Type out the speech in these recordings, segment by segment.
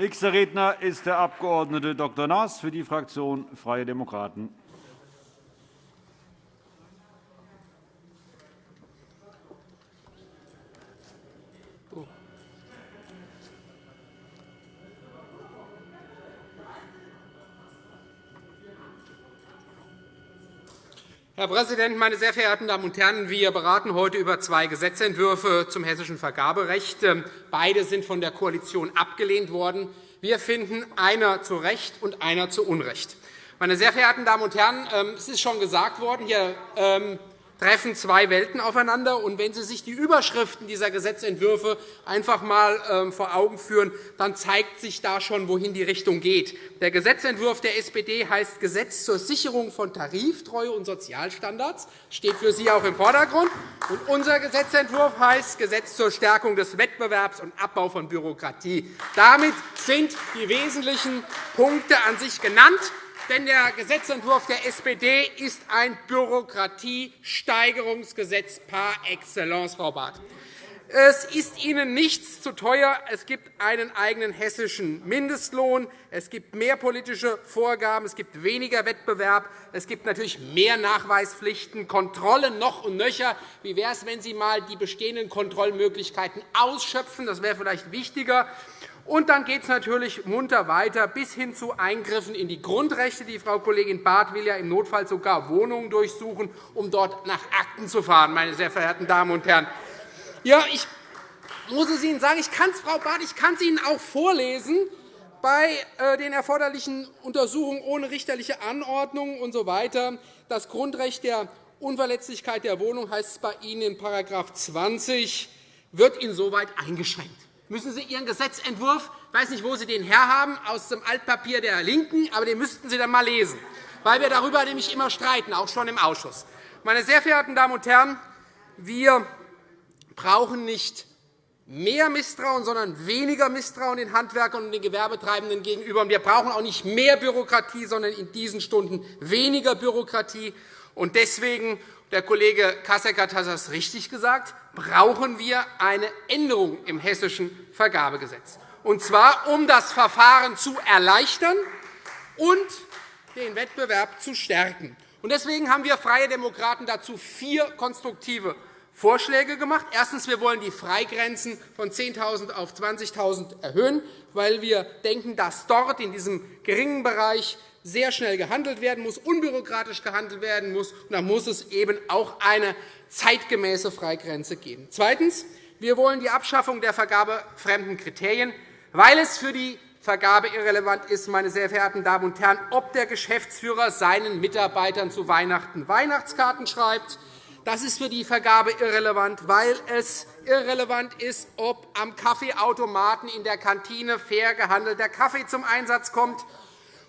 Nächster Redner ist der Abg. Dr. Naas für die Fraktion Freie Demokraten. Herr Präsident, meine sehr verehrten Damen und Herren! Wir beraten heute über zwei Gesetzentwürfe zum hessischen Vergaberecht. Beide sind von der Koalition abgelehnt worden. Wir finden einer zu Recht und einer zu Unrecht. Meine sehr verehrten Damen und Herren, ähm, es ist schon gesagt worden, hier ähm, treffen zwei Welten aufeinander. Und wenn Sie sich die Überschriften dieser Gesetzentwürfe einfach einmal ähm, vor Augen führen, dann zeigt sich da schon, wohin die Richtung geht. Der Gesetzentwurf der SPD heißt Gesetz zur Sicherung von Tariftreue und Sozialstandards. Steht für Sie auch im Vordergrund. Und unser Gesetzentwurf heißt Gesetz zur Stärkung des Wettbewerbs und Abbau von Bürokratie. Damit sind die wesentlichen Punkte an sich genannt denn der Gesetzentwurf der SPD ist ein Bürokratiesteigerungsgesetz par excellence, Frau Barth. Es ist Ihnen nichts zu teuer. Es gibt einen eigenen hessischen Mindestlohn. Es gibt mehr politische Vorgaben. Es gibt weniger Wettbewerb. Es gibt natürlich mehr Nachweispflichten, Kontrollen noch und nöcher. Wie wäre es, wenn Sie einmal die bestehenden Kontrollmöglichkeiten ausschöpfen? Das wäre vielleicht wichtiger. Und dann geht es natürlich munter weiter bis hin zu Eingriffen in die Grundrechte. Die Frau Kollegin Barth will ja im Notfall sogar Wohnungen durchsuchen, um dort nach Akten zu fahren, meine sehr verehrten Damen und Herren. Ja, ich muss es Ihnen sagen, ich kann es, Frau Barth, ich kann es Ihnen auch vorlesen bei äh, den erforderlichen Untersuchungen ohne richterliche Anordnung usw. So das Grundrecht der Unverletzlichkeit der Wohnung heißt es bei Ihnen in § 20 wird insoweit eingeschränkt müssen Sie Ihren Gesetzentwurf, ich weiß nicht, wo Sie den herhaben, aus dem Altpapier der LINKEN, aber den müssten Sie dann einmal lesen, weil wir darüber nämlich immer streiten, auch schon im Ausschuss. Meine sehr verehrten Damen und Herren, wir brauchen nicht mehr Misstrauen, sondern weniger Misstrauen den Handwerkern und den Gewerbetreibenden gegenüber. Wir brauchen auch nicht mehr Bürokratie, sondern in diesen Stunden weniger Bürokratie. Deswegen der Kollege Kasseckert hat das richtig gesagt, brauchen wir eine Änderung im hessischen Vergabegesetz, und zwar um das Verfahren zu erleichtern und den Wettbewerb zu stärken. Deswegen haben wir Freie Demokraten dazu vier konstruktive Vorschläge gemacht. Erstens. Wir wollen die Freigrenzen von 10.000 auf 20.000 erhöhen, weil wir denken, dass dort in diesem geringen Bereich sehr schnell gehandelt werden muss, unbürokratisch gehandelt werden muss. Und da muss es eben auch eine zeitgemäße Freigrenze geben. Zweitens. Wir wollen die Abschaffung der vergabefremden Kriterien, weil es für die Vergabe irrelevant ist, meine sehr verehrten Damen und Herren, ob der Geschäftsführer seinen Mitarbeitern zu Weihnachten Weihnachtskarten schreibt. Das ist für die Vergabe irrelevant, weil es irrelevant ist, ob am Kaffeeautomaten in der Kantine fair gehandelter Kaffee zum Einsatz kommt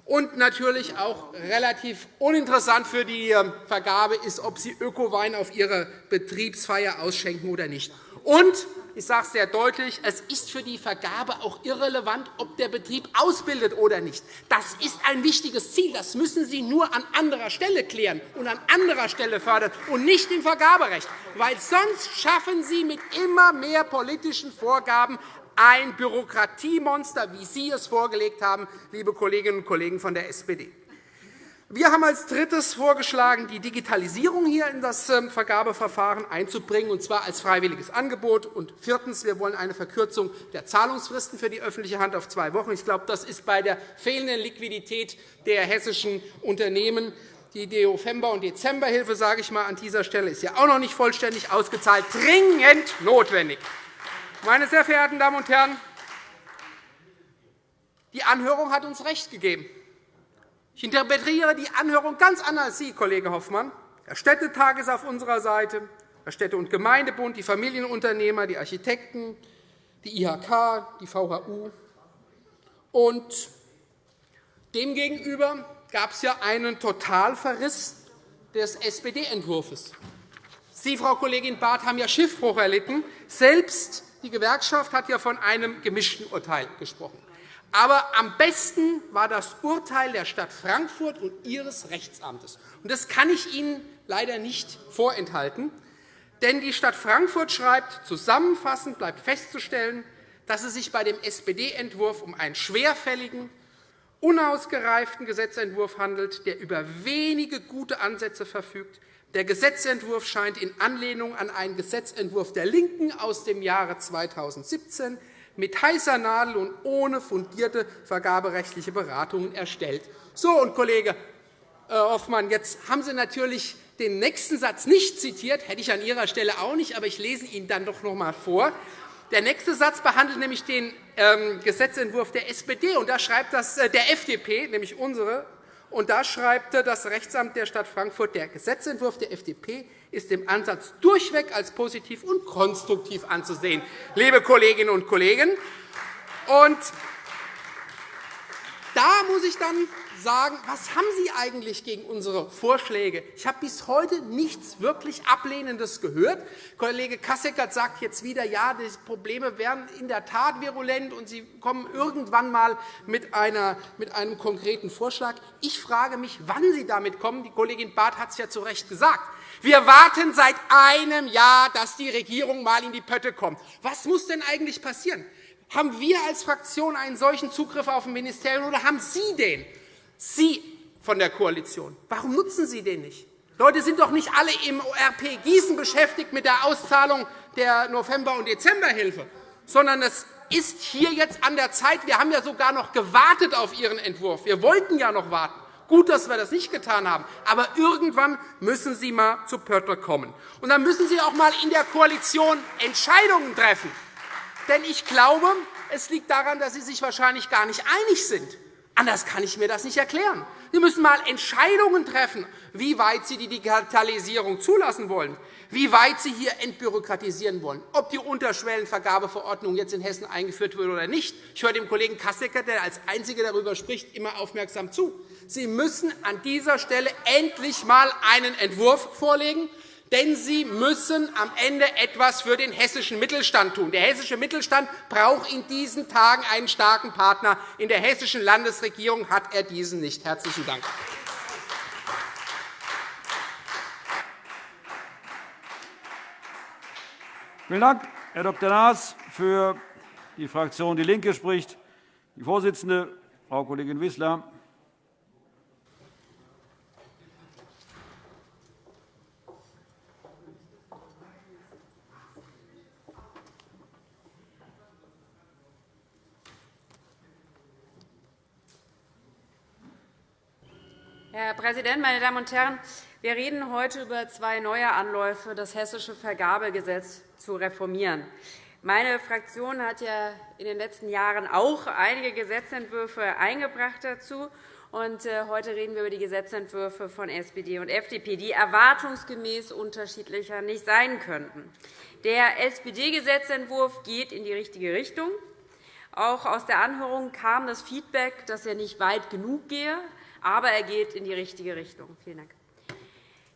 und natürlich auch relativ uninteressant für die ähm, Vergabe ist, ob Sie Ökowein auf Ihrer Betriebsfeier ausschenken oder nicht. Und ich sage es sehr deutlich, es ist für die Vergabe auch irrelevant, ob der Betrieb ausbildet oder nicht. Das ist ein wichtiges Ziel. Das müssen Sie nur an anderer Stelle klären und an anderer Stelle fördern und nicht im Vergaberecht. Weil sonst schaffen Sie mit immer mehr politischen Vorgaben ein Bürokratiemonster, wie Sie es vorgelegt haben, liebe Kolleginnen und Kollegen von der SPD. Wir haben als Drittes vorgeschlagen, die Digitalisierung hier in das ähm, Vergabeverfahren einzubringen, und zwar als freiwilliges Angebot. Und viertens. Wir wollen eine Verkürzung der Zahlungsfristen für die öffentliche Hand auf zwei Wochen. Ich glaube, das ist bei der fehlenden Liquidität der hessischen Unternehmen die November- und Dezemberhilfe sage ich mal, an dieser Stelle ist ja auch noch nicht vollständig ausgezahlt, dringend notwendig. Meine sehr verehrten Damen und Herren, die Anhörung hat uns recht gegeben. Ich interpretiere die Anhörung ganz anders als Sie, Kollege Hoffmann. Der Städtetag ist auf unserer Seite, der Städte- und Gemeindebund, die Familienunternehmer, die Architekten, die IHK, die VHU. Und demgegenüber gab es ja einen Totalverriss des SPD-Entwurfs. Sie, Frau Kollegin Barth, haben ja Schiffbruch erlitten. Selbst die Gewerkschaft hat ja von einem gemischten Urteil gesprochen. Aber am besten war das Urteil der Stadt Frankfurt und ihres Rechtsamtes. Das kann ich Ihnen leider nicht vorenthalten. Denn die Stadt Frankfurt schreibt, zusammenfassend bleibt festzustellen, dass es sich bei dem SPD-Entwurf um einen schwerfälligen, unausgereiften Gesetzentwurf handelt, der über wenige gute Ansätze verfügt. Der Gesetzentwurf scheint in Anlehnung an einen Gesetzentwurf der LINKEN aus dem Jahre 2017 mit heißer Nadel und ohne fundierte vergaberechtliche Beratungen erstellt. So, und Kollege äh, Hoffmann, jetzt haben Sie natürlich den nächsten Satz nicht zitiert, hätte ich an Ihrer Stelle auch nicht, aber ich lese ihn dann doch noch einmal vor. Der nächste Satz behandelt nämlich den ähm, Gesetzentwurf der SPD, und da schreibt das, äh, der FDP, nämlich unsere. Und da schreibt das Rechtsamt der Stadt Frankfurt, der Gesetzentwurf der FDP ist im Ansatz durchweg als positiv und konstruktiv anzusehen. Liebe Kolleginnen und Kollegen, und da muss ich dann sagen, was haben Sie eigentlich gegen unsere Vorschläge? Ich habe bis heute nichts wirklich Ablehnendes gehört. Kollege Kasseckert sagt jetzt wieder, ja, die Probleme wären in der Tat virulent, und Sie kommen irgendwann einmal mit, mit einem konkreten Vorschlag. Ich frage mich, wann Sie damit kommen. Die Kollegin Barth hat es ja zu Recht gesagt. Wir warten seit einem Jahr, dass die Regierung einmal in die Pötte kommt. Was muss denn eigentlich passieren? Haben wir als Fraktion einen solchen Zugriff auf ein Ministerium, oder haben Sie den? Sie von der Koalition. Warum nutzen Sie den nicht? Leute sind doch nicht alle im ORP Gießen beschäftigt mit der Auszahlung der November- und Dezemberhilfe, sondern es ist hier jetzt an der Zeit. Wir haben ja sogar noch gewartet auf Ihren Entwurf. Wir wollten ja noch warten. Gut, dass wir das nicht getan haben. Aber irgendwann müssen Sie einmal zu Pötter kommen. Und dann müssen Sie auch einmal in der Koalition Entscheidungen treffen. Denn ich glaube, es liegt daran, dass Sie sich wahrscheinlich gar nicht einig sind. Anders kann ich mir das nicht erklären. Sie müssen einmal Entscheidungen treffen, wie weit Sie die Digitalisierung zulassen wollen, wie weit Sie hier entbürokratisieren wollen, ob die Unterschwellenvergabeverordnung jetzt in Hessen eingeführt wird oder nicht. Ich höre dem Kollegen Kassecker, der als Einziger darüber spricht, immer aufmerksam zu. Sie müssen an dieser Stelle endlich einmal einen Entwurf vorlegen, denn Sie müssen am Ende etwas für den hessischen Mittelstand tun. Der hessische Mittelstand braucht in diesen Tagen einen starken Partner. In der hessischen Landesregierung hat er diesen nicht. – Herzlichen Dank. Vielen Dank, Herr Dr. Naas. Für die Fraktion DIE LINKE spricht die Vorsitzende, Frau Kollegin Wissler. Herr Präsident, meine Damen und Herren! Wir reden heute über zwei neue Anläufe, das Hessische Vergabegesetz zu reformieren. Meine Fraktion hat ja in den letzten Jahren auch einige Gesetzentwürfe eingebracht dazu. Und äh, heute reden wir über die Gesetzentwürfe von SPD und FDP, die erwartungsgemäß unterschiedlicher nicht sein könnten. Der SPD-Gesetzentwurf geht in die richtige Richtung. Auch aus der Anhörung kam das Feedback, dass er nicht weit genug gehe aber er geht in die richtige Richtung. Vielen Dank.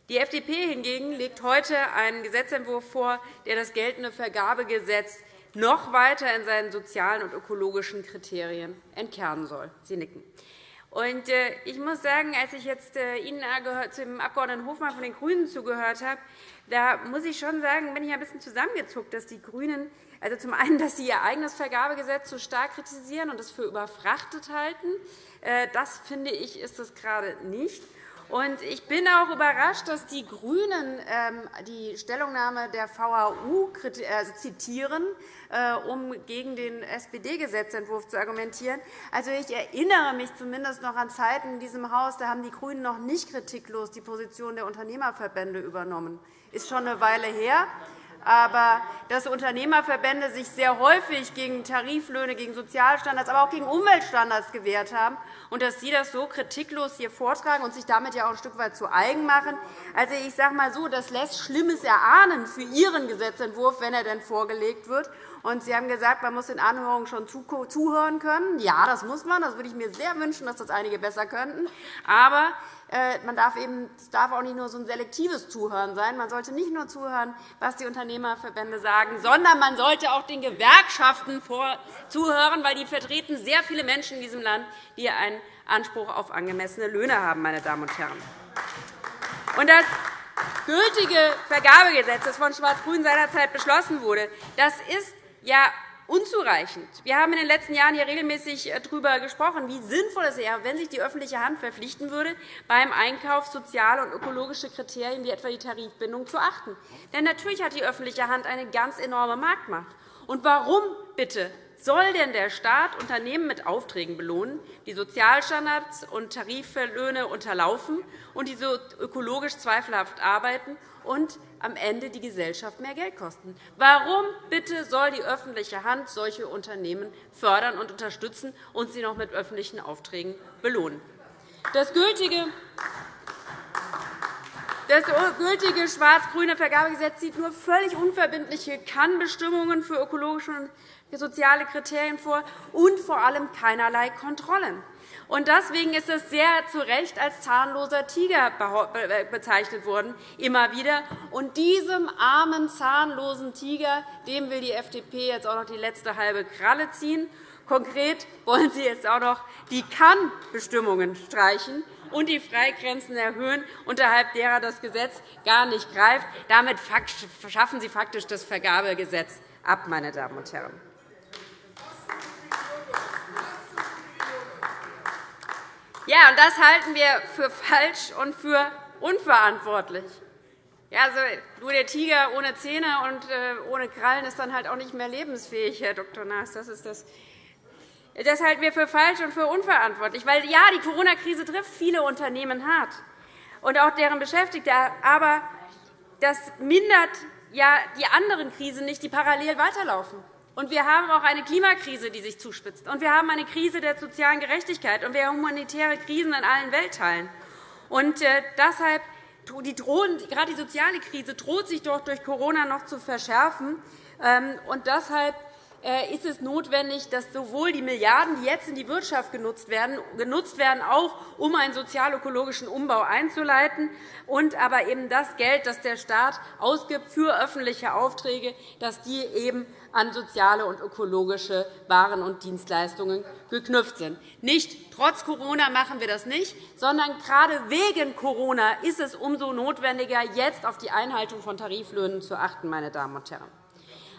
Die FDP hingegen legt heute einen Gesetzentwurf vor, der das geltende Vergabegesetz noch weiter in seinen sozialen und ökologischen Kriterien entkernen soll. Sie nicken. Äh, ich muss sagen, als ich jetzt äh, Ihnen zum Abg. Hofmann von den GRÜNEN zugehört habe, da muss ich schon sagen, bin ich ein bisschen zusammengezuckt, dass die GRÜNEN also zum einen, dass Sie Ihr eigenes Vergabegesetz so stark kritisieren und es für überfrachtet halten. Äh, das finde ich, ist es gerade nicht. Und ich bin auch überrascht, dass die GRÜNEN ähm, die Stellungnahme der VHU äh, zitieren, äh, um gegen den SPD-Gesetzentwurf zu argumentieren. Also, ich erinnere mich zumindest noch an Zeiten in diesem Haus, da haben die GRÜNEN noch nicht kritiklos die Position der Unternehmerverbände übernommen. Das ist schon eine Weile her aber dass Unternehmerverbände sich sehr häufig gegen Tariflöhne, gegen Sozialstandards, aber auch gegen Umweltstandards gewehrt haben und dass Sie das so kritiklos hier vortragen und sich damit ja auch ein Stück weit zu eigen machen. Also, ich sage mal so, das lässt Schlimmes erahnen für Ihren Gesetzentwurf, wenn er denn vorgelegt wird. Und Sie haben gesagt, man muss den Anhörungen schon zuhören können. Ja, das muss man. Das würde ich mir sehr wünschen, dass das einige besser könnten. Aber man darf eben, es darf auch nicht nur so ein selektives Zuhören sein. Man sollte nicht nur zuhören, was die Unternehmerverbände sagen, sondern man sollte auch den Gewerkschaften zuhören, weil die vertreten sehr viele Menschen in diesem Land, die einen Anspruch auf angemessene Löhne haben. Meine Damen und Herren. Und das gültige Vergabegesetz, das von Schwarz-Grün seinerzeit beschlossen wurde, das ist ja unzureichend. Wir haben in den letzten Jahren hier regelmäßig äh, darüber gesprochen, wie sinnvoll es wäre, wenn sich die öffentliche Hand verpflichten würde, beim Einkauf soziale und ökologische Kriterien wie etwa die Tarifbindung zu achten. Denn natürlich hat die öffentliche Hand eine ganz enorme Marktmacht. Und warum bitte soll denn der Staat Unternehmen mit Aufträgen belohnen, die Sozialstandards und Tariflöhne unterlaufen und die so ökologisch zweifelhaft arbeiten und am Ende die Gesellschaft mehr Geld kosten? Warum bitte soll die öffentliche Hand solche Unternehmen fördern und unterstützen und sie noch mit öffentlichen Aufträgen belohnen? Das gültige das gültige schwarz-grüne Vergabegesetz sieht nur völlig unverbindliche Kannbestimmungen für ökologische soziale Kriterien vor und vor allem keinerlei Kontrollen. Und deswegen ist es sehr zu Recht als zahnloser Tiger bezeichnet worden, immer wieder. Und diesem armen, zahnlosen Tiger dem will die FDP jetzt auch noch die letzte halbe Kralle ziehen. Konkret wollen Sie jetzt auch noch die Kann-Bestimmungen streichen und die Freigrenzen erhöhen, unterhalb derer das Gesetz gar nicht greift. Damit schaffen Sie faktisch das Vergabegesetz ab, meine Damen und Herren. Ja, und das halten wir für falsch und für unverantwortlich. Ja, also, nur der Tiger ohne Zähne und äh, ohne Krallen ist dann halt auch nicht mehr lebensfähig, Herr Dr. Naas. Das ist das das halten wir für falsch und für unverantwortlich. Weil, ja, die Corona-Krise trifft viele Unternehmen hart und auch deren Beschäftigte. Aber das mindert ja die anderen Krisen nicht, die parallel weiterlaufen. Und wir haben auch eine Klimakrise, die sich zuspitzt. Und wir haben eine Krise der sozialen Gerechtigkeit. Und wir haben humanitäre Krisen in allen Weltteilen. Und äh, deshalb die drohen, gerade die soziale Krise droht sich doch durch Corona noch zu verschärfen. Ähm, und deshalb ist es notwendig, dass sowohl die Milliarden, die jetzt in die Wirtschaft genutzt werden, genutzt werden, auch um einen sozial-ökologischen Umbau einzuleiten, und aber eben das Geld, das der Staat ausgibt für öffentliche Aufträge, dass die eben an soziale und ökologische Waren und Dienstleistungen geknüpft sind. Nicht trotz Corona machen wir das nicht, sondern gerade wegen Corona ist es umso notwendiger, jetzt auf die Einhaltung von Tariflöhnen zu achten. Meine Damen und Herren.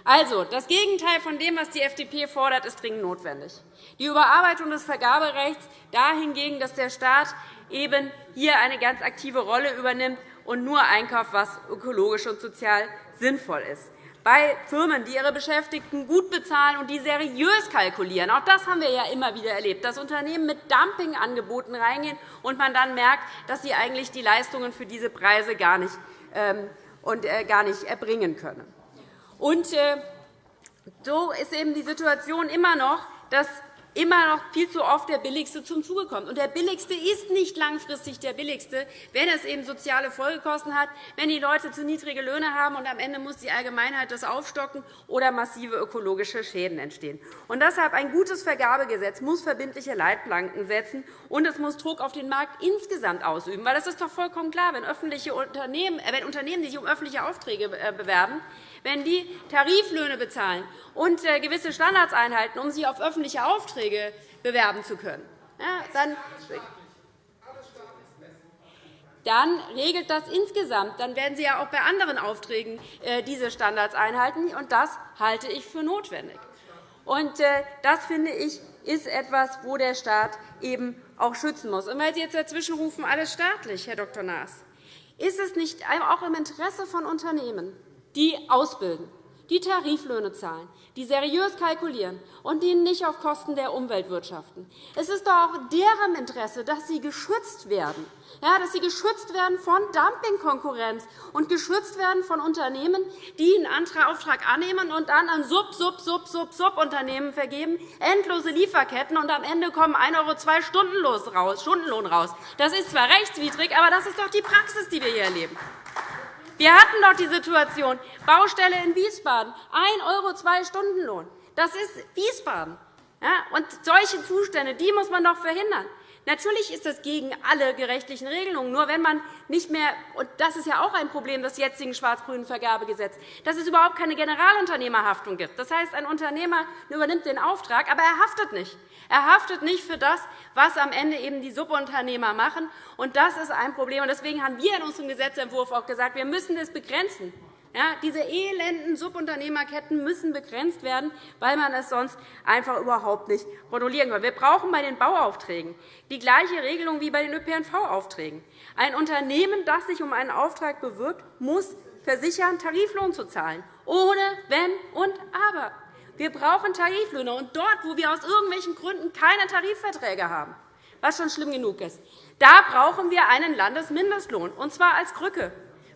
Also, das Gegenteil von dem, was die FDP fordert, ist dringend notwendig. Die Überarbeitung des Vergaberechts dahingegen, dass der Staat eben hier eine ganz aktive Rolle übernimmt und nur einkauft, was ökologisch und sozial sinnvoll ist. Bei Firmen, die ihre Beschäftigten gut bezahlen und die seriös kalkulieren. Auch das haben wir ja immer wieder erlebt, dass Unternehmen mit Dumpingangeboten reingehen und man dann merkt, dass sie eigentlich die Leistungen für diese Preise gar nicht, ähm, äh, gar nicht erbringen können. Und äh, so ist eben die Situation immer noch, dass immer noch viel zu oft der Billigste zum Zuge kommt. Und der Billigste ist nicht langfristig der Billigste, wenn es eben soziale Folgekosten hat, wenn die Leute zu niedrige Löhne haben und am Ende muss die Allgemeinheit das aufstocken oder massive ökologische Schäden entstehen. Und deshalb ein gutes Vergabegesetz muss verbindliche Leitplanken setzen, und es muss Druck auf den Markt insgesamt ausüben. Weil das ist doch vollkommen klar, wenn, öffentliche Unternehmen, äh, wenn Unternehmen, sich um öffentliche Aufträge äh, bewerben, wenn die Tariflöhne bezahlen und äh, gewisse Standards einhalten, um sich auf öffentliche Aufträge bewerben zu können, dann dann regelt das insgesamt. Dann werden Sie ja auch bei anderen Aufträgen äh, diese Standards einhalten. und Das halte ich für notwendig. Und äh, das finde ich ist etwas, wo der Staat eben auch schützen muss. Und weil Sie jetzt dazwischen rufen, alles staatlich, Herr Dr. Naas, ist es nicht auch im Interesse von Unternehmen, die ausbilden, die Tariflöhne zahlen, die seriös kalkulieren und die nicht auf Kosten der Umwelt wirtschaften. Es ist doch auch deren Interesse, dass sie geschützt werden, ja, dass sie geschützt werden von Dumpingkonkurrenz und geschützt werden von Unternehmen, die einen Auftrag annehmen und dann an Sub, Sub, Sub, Sub, Subunternehmen vergeben, endlose Lieferketten, und am Ende kommen 1,02 € Stundenlohn raus. Das ist zwar rechtswidrig, aber das ist doch die Praxis, die wir hier erleben. Wir hatten doch die Situation, Baustelle in Wiesbaden, 1 € zwei Stundenlohn. Das ist Wiesbaden. Und solche Zustände die muss man doch verhindern. Natürlich ist das gegen alle gerechtlichen Regelungen. Nur wenn man nicht mehr, und das ist ja auch ein Problem des jetzigen schwarz-grünen Vergabegesetzes, dass es überhaupt keine Generalunternehmerhaftung gibt. Das heißt, ein Unternehmer übernimmt den Auftrag, aber er haftet nicht. Er haftet nicht für das, was am Ende eben die Subunternehmer machen. Und das ist ein Problem. Deswegen haben wir in unserem Gesetzentwurf auch gesagt, wir müssen das begrenzen. Ja, diese elenden Subunternehmerketten müssen begrenzt werden, weil man es sonst einfach überhaupt nicht kontrollieren kann. Wir brauchen bei den Bauaufträgen die gleiche Regelung wie bei den ÖPNV-Aufträgen. Ein Unternehmen, das sich um einen Auftrag bewirbt, muss versichern, Tariflohn zu zahlen, ohne Wenn und Aber. Wir brauchen Tariflöhne. Und dort, wo wir aus irgendwelchen Gründen keine Tarifverträge haben, was schon schlimm genug ist, da brauchen wir einen Landesmindestlohn, und zwar als Krücke,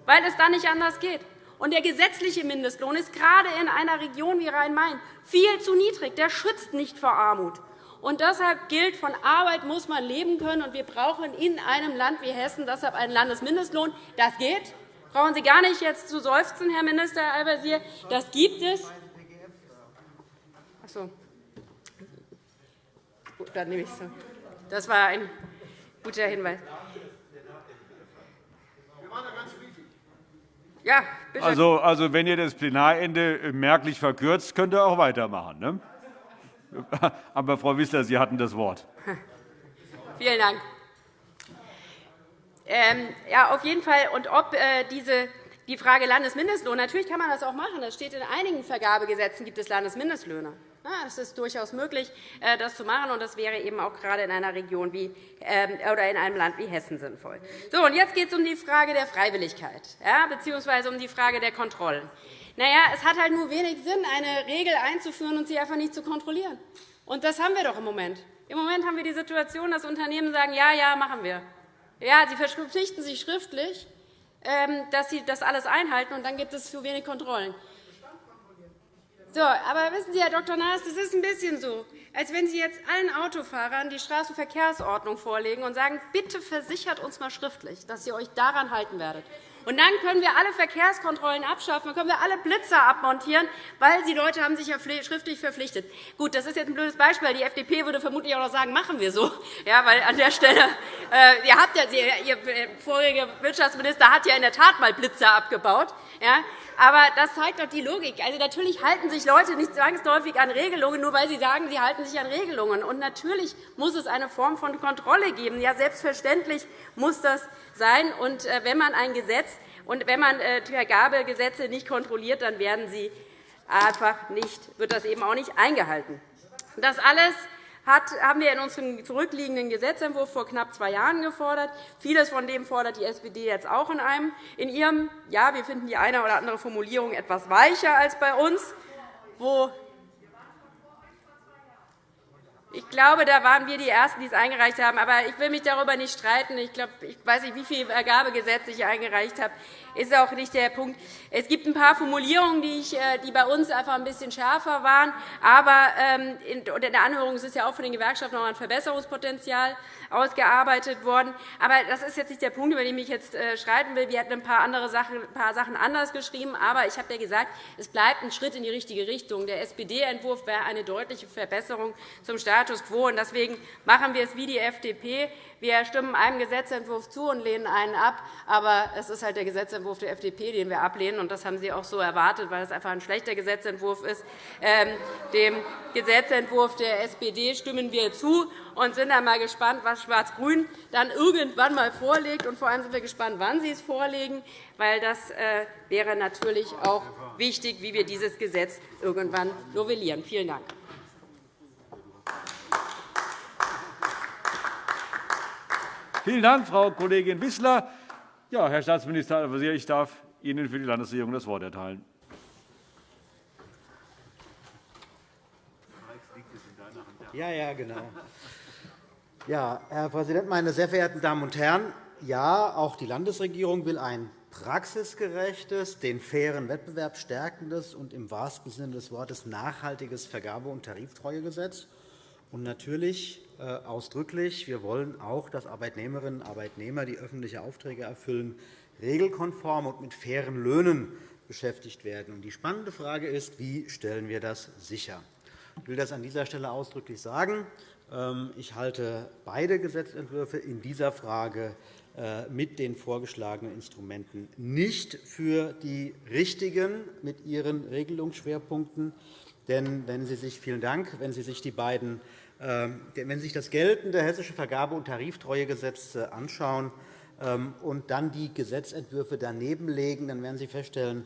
weil es da nicht anders geht. Und der gesetzliche Mindestlohn ist gerade in einer Region wie Rhein-Main viel zu niedrig. Der schützt nicht vor Armut. Und deshalb gilt, von Arbeit muss man leben können. Und wir brauchen in einem Land wie Hessen deshalb einen Landesmindestlohn. Das geht. Brauchen Sie gar nicht jetzt zu seufzen, Herr Minister Al-Wazir. Das gibt es. Ach so. Gut, dann nehme ich so. Das war ein guter Hinweis. Ja, bitte. Also, also, wenn ihr das Plenarende merklich verkürzt, könnt ihr auch weitermachen. Ne? Aber, Frau Wissler, Sie hatten das Wort. Vielen Dank. Ähm, ja, auf jeden Fall. Und ob äh, diese, die Frage Landesmindestlohn, natürlich kann man das auch machen. Das steht in einigen Vergabegesetzen, gibt es Landesmindestlöhne. Es ist durchaus möglich, äh, das zu machen, und das wäre eben auch gerade in einer Region wie, ähm, oder in einem Land wie Hessen sinnvoll. So, und jetzt geht es um die Frage der Freiwilligkeit ja, bzw. um die Frage der Kontrollen. Na ja, es hat halt nur wenig Sinn, eine Regel einzuführen und sie einfach nicht zu kontrollieren. Und das haben wir doch im Moment. Im Moment haben wir die Situation, dass Unternehmen sagen, ja, ja, machen wir. Ja, sie verpflichten sich schriftlich, ähm, dass sie das alles einhalten, und dann gibt es zu wenig Kontrollen. So, aber wissen Sie, Herr Dr. Naas, das ist ein bisschen so, als wenn Sie jetzt allen Autofahrern die Straßenverkehrsordnung vorlegen und sagen, bitte versichert uns einmal schriftlich, dass ihr euch daran halten werdet. Und dann können wir alle Verkehrskontrollen abschaffen, dann können wir alle Blitzer abmontieren, weil die Leute haben sich ja schriftlich verpflichtet. Gut, das ist jetzt ein blödes Beispiel. Die FDP würde vermutlich auch noch sagen, machen wir so. Ja, weil an der Stelle, äh, ihr, habt ja, Ihr voriger Wirtschaftsminister hat ja in der Tat mal Blitzer abgebaut. Ja, aber das zeigt doch die Logik. Also, natürlich halten sich Leute nicht zwangsläufig an Regelungen, nur weil sie sagen, sie halten sich an Regelungen. Und natürlich muss es eine Form von Kontrolle geben. Ja, selbstverständlich muss das sein. Und äh, wenn man ein Gesetz und wenn man äh, Vergabegesetze nicht kontrolliert, dann werden sie einfach nicht, wird das eben auch nicht eingehalten. Das alles haben wir in unserem zurückliegenden Gesetzentwurf vor knapp zwei Jahren gefordert. Vieles von dem fordert die SPD jetzt auch in, einem, in ihrem. Ja, wir finden die eine oder andere Formulierung etwas weicher als bei uns, wo ich glaube, da waren wir die Ersten, die es eingereicht haben. Aber ich will mich darüber nicht streiten. Ich, glaube, ich weiß nicht, wie viele Ergabegesetze ich eingereicht habe ist auch nicht der Punkt. Es gibt ein paar Formulierungen, die, ich, äh, die bei uns einfach ein bisschen schärfer waren. Aber ähm, in der Anhörung ist ja auch von den Gewerkschaften noch ein Verbesserungspotenzial ausgearbeitet worden. Aber das ist jetzt nicht der Punkt, über den ich jetzt äh, streiten will. Wir hätten ein paar, andere Sachen, ein paar Sachen anders geschrieben. Aber ich habe ja gesagt, es bleibt ein Schritt in die richtige Richtung. Der SPD-Entwurf wäre eine deutliche Verbesserung zum Status quo. Deswegen machen wir es wie die FDP. Wir stimmen einem Gesetzentwurf zu und lehnen einen ab. Aber es ist halt der Gesetzentwurf der FDP, den wir ablehnen. Und das haben Sie auch so erwartet, weil es einfach ein schlechter Gesetzentwurf ist. Ähm, dem Gesetzentwurf der SPD stimmen wir zu und sind dann mal gespannt, was Schwarz-Grün dann irgendwann mal vorlegt. Und vor allem sind wir gespannt, wann Sie es vorlegen, weil das äh, wäre natürlich auch wichtig, wie wir dieses Gesetz irgendwann novellieren. Vielen Dank. Vielen Dank, Frau Kollegin Wissler. Ja, Herr Staatsminister Al-Wazir, ich darf Ihnen für die Landesregierung das Wort erteilen. Ja, ja, genau. Ja, Herr Präsident, meine sehr verehrten Damen und Herren! Ja, auch die Landesregierung will ein praxisgerechtes, den fairen Wettbewerb stärkendes und im wahrsten Sinne des Wortes nachhaltiges Vergabe- und Tariftreuegesetz. Und natürlich äh, ausdrücklich, wir wollen auch, dass Arbeitnehmerinnen und Arbeitnehmer, die öffentliche Aufträge erfüllen, regelkonform und mit fairen Löhnen beschäftigt werden. Die spannende Frage ist, wie stellen wir das sicher? Ich will das an dieser Stelle ausdrücklich sagen. Ähm, ich halte beide Gesetzentwürfe in dieser Frage äh, mit den vorgeschlagenen Instrumenten nicht für die richtigen mit ihren Regelungsschwerpunkten. Denn wenn Sie sich, vielen Dank, wenn Sie sich die beiden ähm, wenn Sie sich das geltende Hessische Vergabe- und Tariftreuegesetz äh, anschauen ähm, und dann die Gesetzentwürfe daneben legen, dann werden Sie feststellen,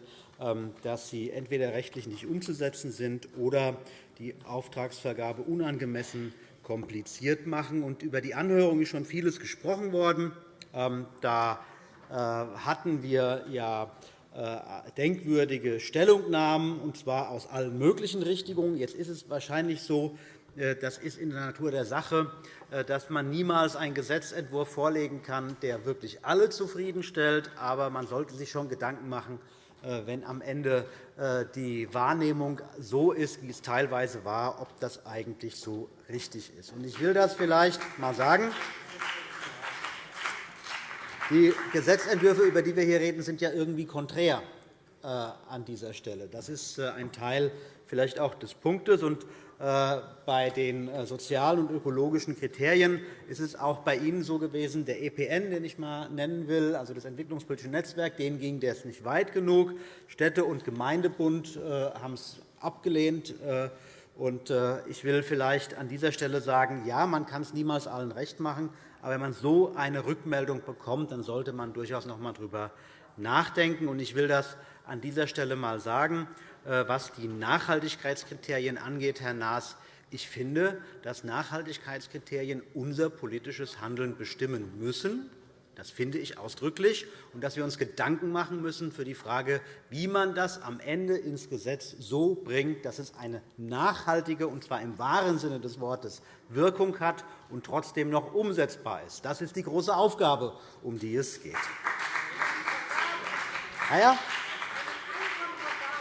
dass sie entweder rechtlich nicht umzusetzen sind oder die Auftragsvergabe unangemessen kompliziert machen. Und über die Anhörung ist schon vieles gesprochen worden. Ähm, da äh, hatten wir ja äh, denkwürdige Stellungnahmen, und zwar aus allen möglichen Richtungen. Jetzt ist es wahrscheinlich so, äh, das ist in der Natur der Sache, dass man niemals einen Gesetzentwurf vorlegen kann, der wirklich alle zufriedenstellt. Aber man sollte sich schon Gedanken machen, wenn am Ende die Wahrnehmung so ist, wie es teilweise war, ob das eigentlich so richtig ist. Ich will das vielleicht einmal sagen. Die Gesetzentwürfe, über die wir hier reden, sind ja irgendwie konträr äh, an dieser Stelle. Das ist äh, ein Teil vielleicht auch des Punktes. Äh, bei den sozialen und ökologischen Kriterien ist es auch bei Ihnen so gewesen, der EPN, den ich einmal nennen will, also das Entwicklungspolitische Netzwerk, denen ging das nicht weit genug. Städte- und Gemeindebund haben es abgelehnt. Ich will vielleicht an dieser Stelle sagen, ja, man kann es niemals allen recht machen, aber wenn man so eine Rückmeldung bekommt, dann sollte man durchaus noch einmal darüber nachdenken. Ich will das an dieser Stelle einmal sagen, äh, was die Nachhaltigkeitskriterien angeht, Herr Naas. Ich finde, dass Nachhaltigkeitskriterien unser politisches Handeln bestimmen müssen. Das finde ich ausdrücklich. Und dass wir uns Gedanken machen müssen für die Frage, wie man das am Ende ins Gesetz so bringt, dass es eine nachhaltige, und zwar im wahren Sinne des Wortes, Wirkung hat und trotzdem noch umsetzbar ist. Das ist die große Aufgabe, um die es geht.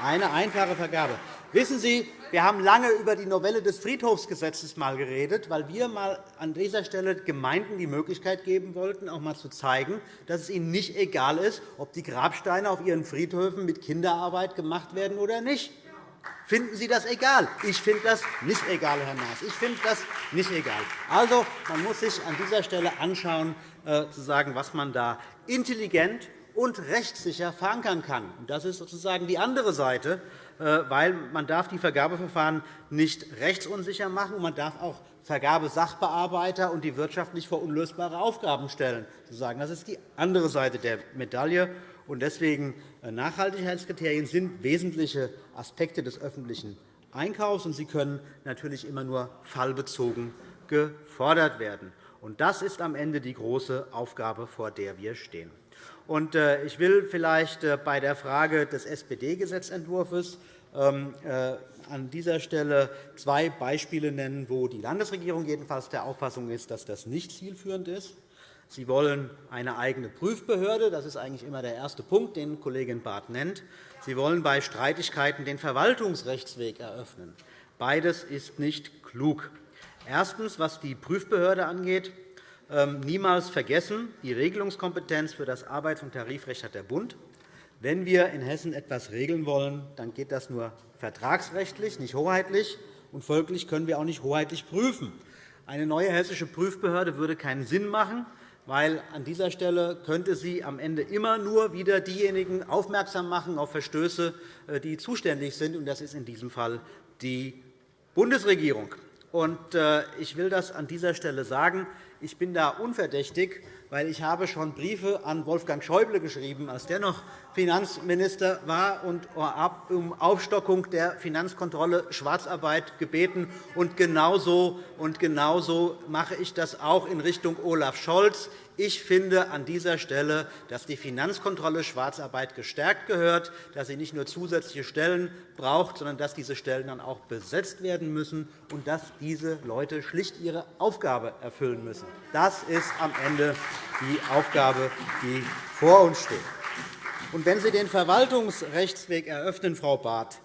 Eine einfache Vergabe. Wissen Sie, wir haben lange über die Novelle des Friedhofsgesetzes mal geredet, weil wir mal an dieser Stelle Gemeinden die Möglichkeit geben wollten, auch einmal zu zeigen, dass es ihnen nicht egal ist, ob die Grabsteine auf ihren Friedhöfen mit Kinderarbeit gemacht werden oder nicht. Finden Sie das egal? Ich finde das nicht egal, Herr Naas. Ich finde das nicht egal. Also, man muss sich an dieser Stelle anschauen, äh, zu sagen, was man da intelligent und rechtssicher verankern kann. Das ist sozusagen die andere Seite äh, weil man darf die Vergabeverfahren nicht rechtsunsicher machen, und man darf auch Vergabesachbearbeiter und die Wirtschaft nicht vor unlösbare Aufgaben stellen. Das ist die andere Seite der Medaille. Deswegen sind äh, Nachhaltigkeitskriterien sind wesentliche Aspekte des öffentlichen Einkaufs, und sie können natürlich immer nur fallbezogen gefordert werden. Das ist am Ende die große Aufgabe, vor der wir stehen. Äh, ich will vielleicht äh, bei der Frage des SPD-Gesetzentwurfs ähm, äh, an dieser Stelle zwei Beispiele nennen, wo die Landesregierung jedenfalls der Auffassung ist, dass das nicht zielführend ist. Sie wollen eine eigene Prüfbehörde. Das ist eigentlich immer der erste Punkt, den Kollegin Barth nennt. Sie wollen bei Streitigkeiten den Verwaltungsrechtsweg eröffnen. Beides ist nicht klug. Erstens, was die Prüfbehörde angeht, niemals vergessen, die Regelungskompetenz für das Arbeits- und Tarifrecht hat der Bund. Wenn wir in Hessen etwas regeln wollen, dann geht das nur vertragsrechtlich, nicht hoheitlich. Und folglich können wir auch nicht hoheitlich prüfen. Eine neue hessische Prüfbehörde würde keinen Sinn machen, weil an dieser Stelle könnte sie am Ende immer nur wieder diejenigen aufmerksam machen auf Verstöße, äh, die zuständig sind. Und das ist in diesem Fall die Bundesregierung. Äh, ich will das an dieser Stelle sagen. Ich bin da unverdächtig, weil ich habe schon Briefe an Wolfgang Schäuble geschrieben, als der noch Finanzminister war, und um Aufstockung der Finanzkontrolle Schwarzarbeit gebeten. Und genauso, und genauso mache ich das auch in Richtung Olaf Scholz. Ich finde an dieser Stelle, dass die Finanzkontrolle Schwarzarbeit gestärkt gehört, dass sie nicht nur zusätzliche Stellen braucht, sondern dass diese Stellen dann auch besetzt werden müssen und dass diese Leute schlicht ihre Aufgabe erfüllen müssen. Das ist am Ende die Aufgabe, die vor uns steht. Wenn Sie den Verwaltungsrechtsweg eröffnen, Frau Barth,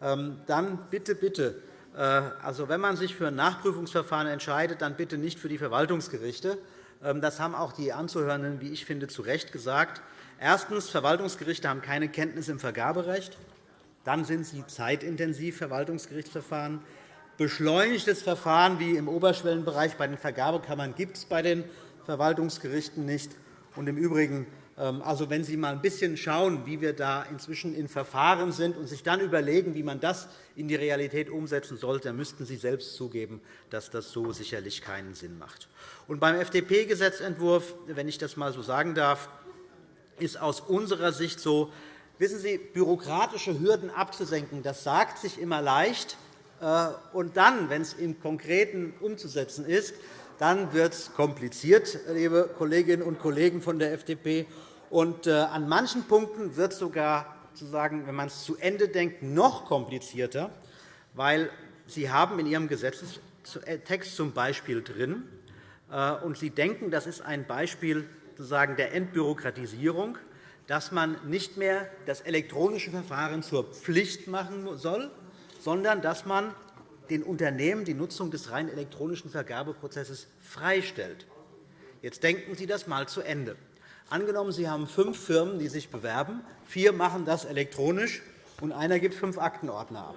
ähm, dann bitte, bitte, äh, also wenn man sich für ein Nachprüfungsverfahren entscheidet, dann bitte nicht für die Verwaltungsgerichte, das haben auch die Anzuhörenden, wie ich finde, zu Recht gesagt. Erstens. Verwaltungsgerichte haben keine Kenntnis im Vergaberecht. Dann sind sie zeitintensiv, Verwaltungsgerichtsverfahren. Beschleunigtes Verfahren wie im Oberschwellenbereich bei den Vergabekammern gibt es bei den Verwaltungsgerichten nicht. Und Im Übrigen ähm, also, wenn Sie einmal ein bisschen schauen, wie wir da inzwischen in Verfahren sind und sich dann überlegen, wie man das in die Realität umsetzen sollte, dann müssten Sie selbst zugeben, dass das so sicherlich keinen Sinn macht. Und beim FDP-Gesetzentwurf, wenn ich das einmal so sagen darf, ist aus unserer Sicht so, Wissen Sie, bürokratische Hürden abzusenken, das sagt sich immer leicht. Äh, und dann, wenn es im Konkreten umzusetzen ist, dann wird es kompliziert, liebe Kolleginnen und Kollegen von der FDP. Und äh, an manchen Punkten wird es sogar, wenn man es zu Ende denkt, noch komplizierter, weil Sie haben in Ihrem Gesetzestext zum Beispiel drin, äh, und Sie denken, das ist ein Beispiel der Entbürokratisierung, dass man nicht mehr das elektronische Verfahren zur Pflicht machen soll, sondern dass man den Unternehmen die Nutzung des rein elektronischen Vergabeprozesses freistellt. Jetzt denken Sie das einmal zu Ende. Angenommen, Sie haben fünf Firmen, die sich bewerben. Vier machen das elektronisch, und einer gibt fünf Aktenordner ab.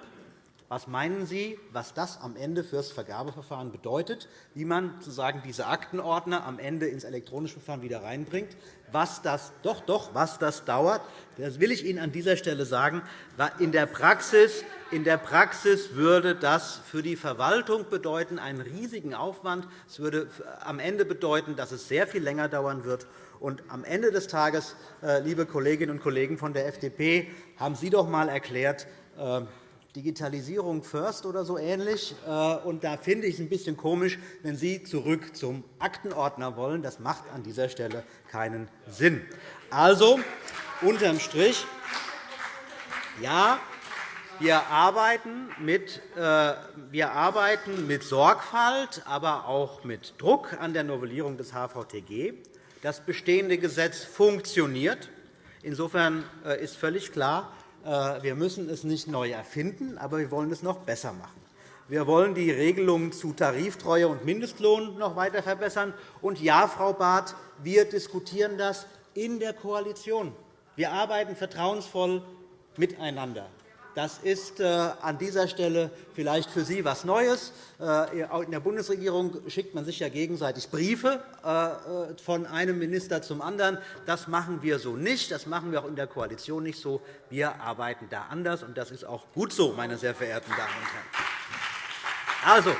Was meinen Sie, was das am Ende für das Vergabeverfahren bedeutet, wie man sozusagen diese Aktenordner am Ende ins elektronische Verfahren wieder reinbringt? Was das, doch, doch, was das dauert, das will ich Ihnen an dieser Stelle sagen. In der Praxis, in der Praxis würde das für die Verwaltung bedeuten einen riesigen Aufwand. Es würde am Ende bedeuten, dass es sehr viel länger dauern wird. Und am Ende des Tages, äh, liebe Kolleginnen und Kollegen von der FDP, haben Sie doch einmal erklärt, äh, Digitalisierung first oder so ähnlich. Äh, und da finde ich es ein bisschen komisch, wenn Sie zurück zum Aktenordner wollen. Das macht an dieser Stelle keinen Sinn. Also, unterm Strich, ja, wir arbeiten, mit, äh, wir arbeiten mit Sorgfalt, aber auch mit Druck an der Novellierung des HVTG. Das bestehende Gesetz funktioniert. Insofern äh, ist völlig klar, äh, wir müssen es nicht neu erfinden, aber wir wollen es noch besser machen. Wir wollen die Regelungen zu Tariftreue und Mindestlohn noch weiter verbessern. Und ja, Frau Barth, wir diskutieren das in der Koalition. Wir arbeiten vertrauensvoll miteinander. Das ist äh, an dieser Stelle vielleicht für Sie etwas Neues. Äh, in der Bundesregierung schickt man sich ja gegenseitig Briefe äh, von einem Minister zum anderen. Das machen wir so nicht. Das machen wir auch in der Koalition nicht so. Wir arbeiten da anders, und das ist auch gut so, meine sehr verehrten Damen und Herren. Also,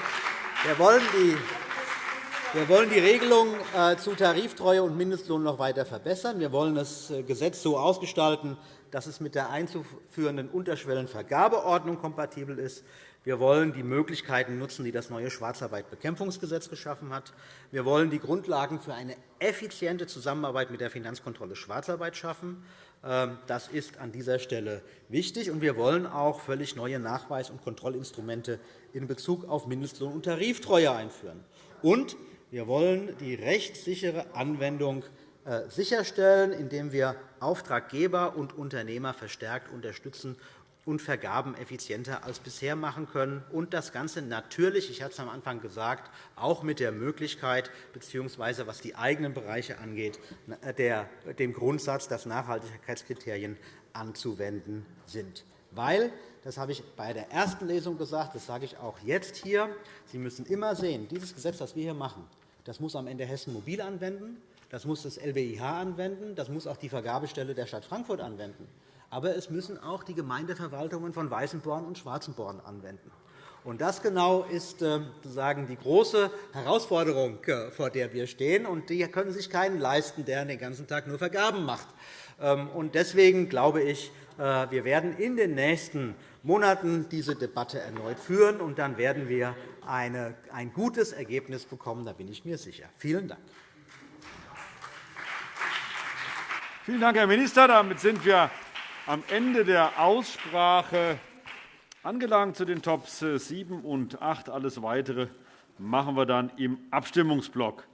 wir wollen die wir wollen die Regelung zu Tariftreue und Mindestlohn noch weiter verbessern. Wir wollen das Gesetz so ausgestalten, dass es mit der einzuführenden Unterschwellenvergabeordnung kompatibel ist. Wir wollen die Möglichkeiten nutzen, die das neue Schwarzarbeitbekämpfungsgesetz geschaffen hat. Wir wollen die Grundlagen für eine effiziente Zusammenarbeit mit der Finanzkontrolle Schwarzarbeit schaffen. Ähm, das ist an dieser Stelle wichtig. wir wollen auch völlig neue Nachweis- und Kontrollinstrumente in Bezug auf Mindestlohn- und Tariftreue einführen. Und wir wollen die rechtssichere Anwendung äh, sicherstellen, indem wir Auftraggeber und Unternehmer verstärkt unterstützen und Vergaben effizienter als bisher machen können. Und das Ganze natürlich, ich hatte es am Anfang gesagt, auch mit der Möglichkeit bzw. was die eigenen Bereiche angeht, der, dem Grundsatz, dass Nachhaltigkeitskriterien anzuwenden sind. Weil, das habe ich bei der ersten Lesung gesagt, das sage ich auch jetzt hier, Sie müssen immer sehen, dieses Gesetz, das wir hier machen, das muss am Ende Hessen Mobil anwenden. Das muss das LBIH anwenden. Das muss auch die Vergabestelle der Stadt Frankfurt anwenden. Aber es müssen auch die Gemeindeverwaltungen von Weißenborn und Schwarzenborn anwenden. Und das genau ist äh, sozusagen die große Herausforderung, äh, vor der wir stehen. Und die können sich keinen leisten, der den ganzen Tag nur Vergaben macht. Ähm, und deswegen glaube ich, äh, wir werden in den nächsten Monaten diese Debatte erneut führen. Und dann werden wir ein gutes Ergebnis bekommen. Da bin ich mir sicher. Vielen Dank. Vielen Dank, Herr Minister. Damit sind wir am Ende der Aussprache angelangt zu den Tops 7 und 8. Alles Weitere machen wir dann im Abstimmungsblock.